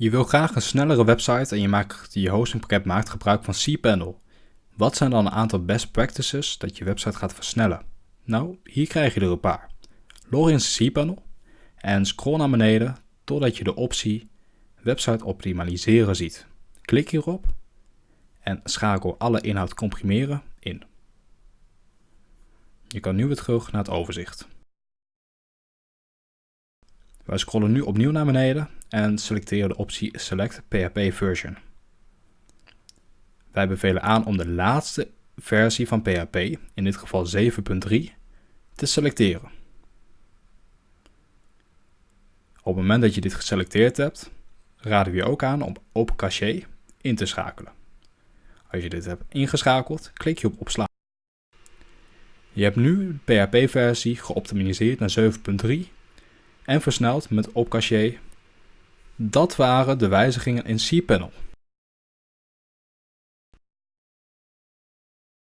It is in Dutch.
Je wil graag een snellere website en je, maakt, je hostingpakket maakt gebruik van cPanel. Wat zijn dan een aantal best practices dat je website gaat versnellen? Nou, hier krijg je er een paar. Log in cPanel en scroll naar beneden totdat je de optie Website optimaliseren ziet. Klik hierop en schakel alle inhoud comprimeren in. Je kan nu weer terug naar het overzicht. Wij scrollen nu opnieuw naar beneden en selecteren de optie Select PHP Version. Wij bevelen aan om de laatste versie van PHP, in dit geval 7.3, te selecteren. Op het moment dat je dit geselecteerd hebt, raden we je ook aan om Open Cache in te schakelen. Als je dit hebt ingeschakeld, klik je op opslaan. Je hebt nu de PHP-versie geoptimaliseerd naar 7.3 en versneld met OpCache. Dat waren de wijzigingen in cPanel.